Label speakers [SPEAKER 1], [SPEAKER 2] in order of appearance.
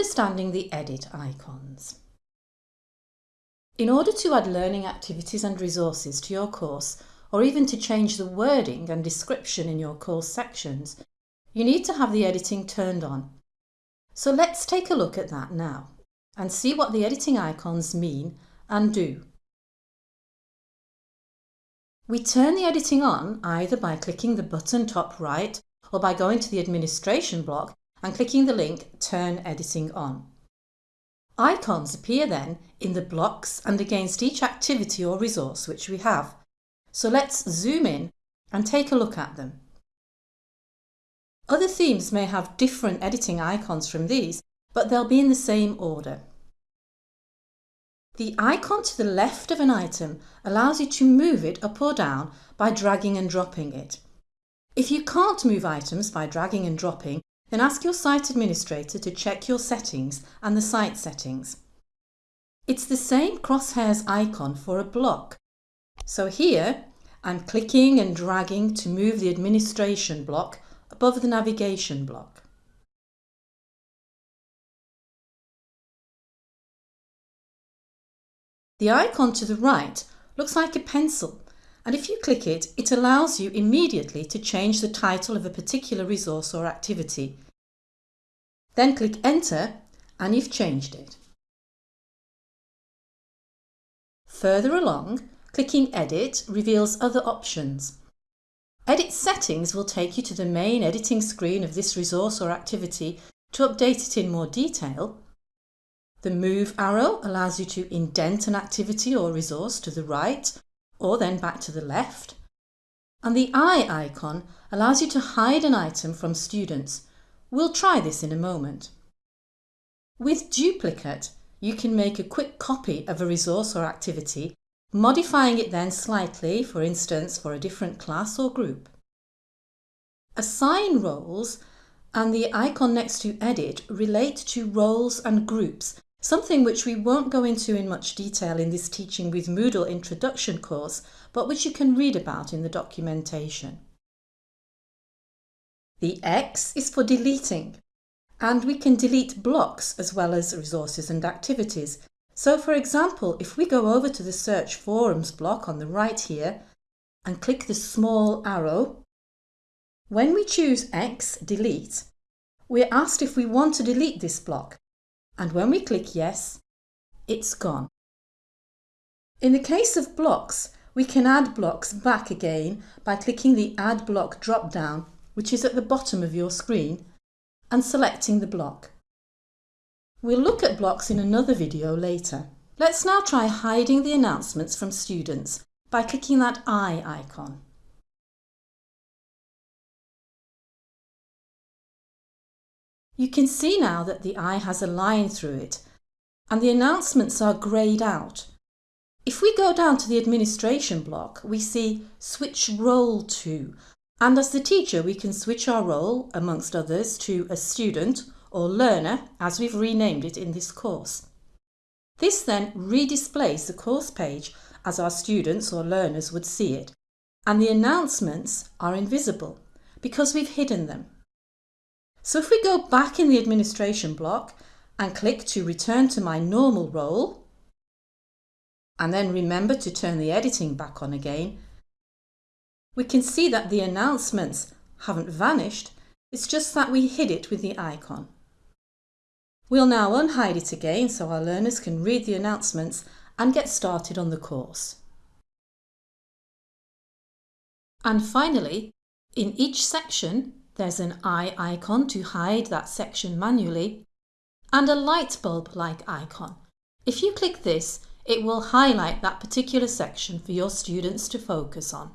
[SPEAKER 1] understanding the edit icons. In order to add learning activities and resources to your course, or even to change the wording and description in your course sections, you need to have the editing turned on. So let's take a look at that now and see what the editing icons mean and do. We turn the editing on either by clicking the button top right or by going to the administration block and clicking the link Turn Editing On. Icons appear then in the blocks and against each activity or resource which we have. So let's zoom in and take a look at them. Other themes may have different editing icons from these, but they'll be in the same order. The icon to the left of an item allows you to move it up or down by dragging and dropping it. If you can't move items by dragging and dropping, then ask your site administrator to check your settings and the site settings. It's the same crosshairs icon for a block. So here, I'm clicking and dragging to move the administration block above the navigation block. The icon to the right looks like a pencil and if you click it, it allows you immediately to change the title of a particular resource or activity. Then click Enter and you've changed it. Further along, clicking Edit reveals other options. Edit settings will take you to the main editing screen of this resource or activity to update it in more detail. The Move arrow allows you to indent an activity or resource to the right or then back to the left. And the eye icon allows you to hide an item from students. We'll try this in a moment. With duplicate, you can make a quick copy of a resource or activity, modifying it then slightly, for instance, for a different class or group. Assign roles and the icon next to Edit relate to roles and groups Something which we won't go into in much detail in this Teaching with Moodle introduction course, but which you can read about in the documentation. The X is for deleting, and we can delete blocks as well as resources and activities. So for example, if we go over to the Search Forums block on the right here and click the small arrow, when we choose X, delete, we're asked if we want to delete this block and when we click yes, it's gone. In the case of blocks, we can add blocks back again by clicking the Add Block drop-down, which is at the bottom of your screen, and selecting the block. We'll look at blocks in another video later. Let's now try hiding the announcements from students by clicking that eye icon. You can see now that the eye has a line through it and the announcements are greyed out. If we go down to the administration block, we see switch role to and as the teacher we can switch our role, amongst others, to a student or learner as we've renamed it in this course. This then redisplays the course page as our students or learners would see it and the announcements are invisible because we've hidden them. So if we go back in the administration block and click to return to my normal role, and then remember to turn the editing back on again, we can see that the announcements haven't vanished, it's just that we hid it with the icon. We'll now unhide it again so our learners can read the announcements and get started on the course. And finally, in each section, there's an eye icon to hide that section manually and a light bulb-like icon. If you click this, it will highlight that particular section for your students to focus on.